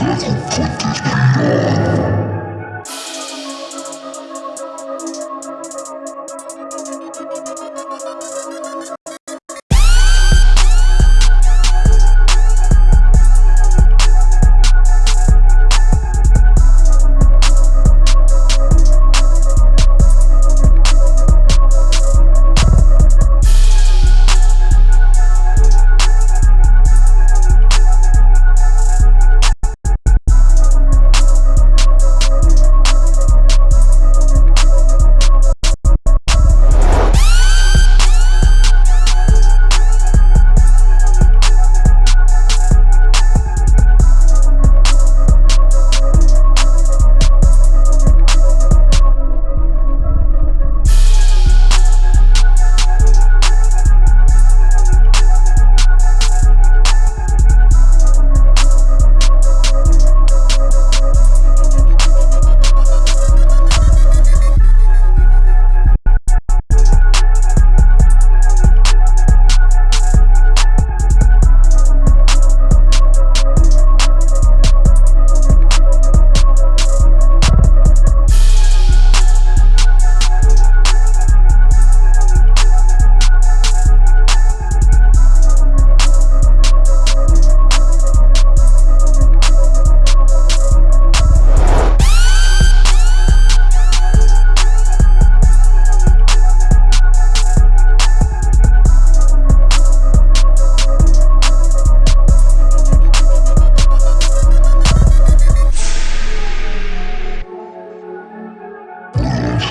put this beat on.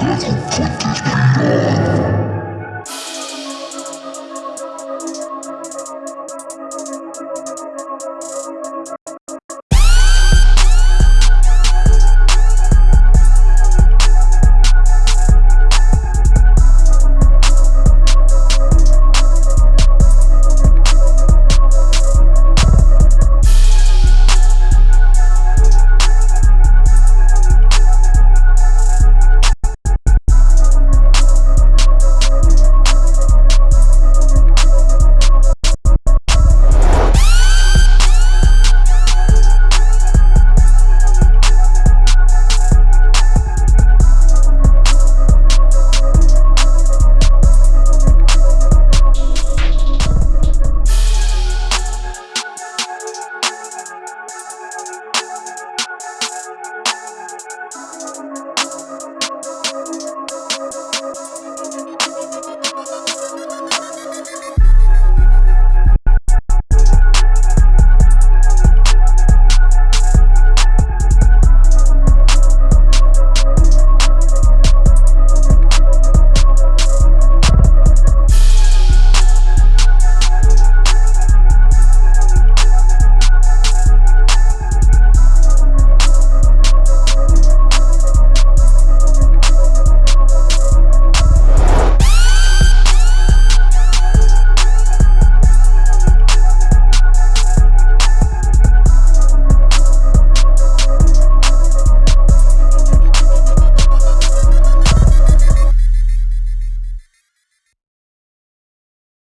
I can put this behind me.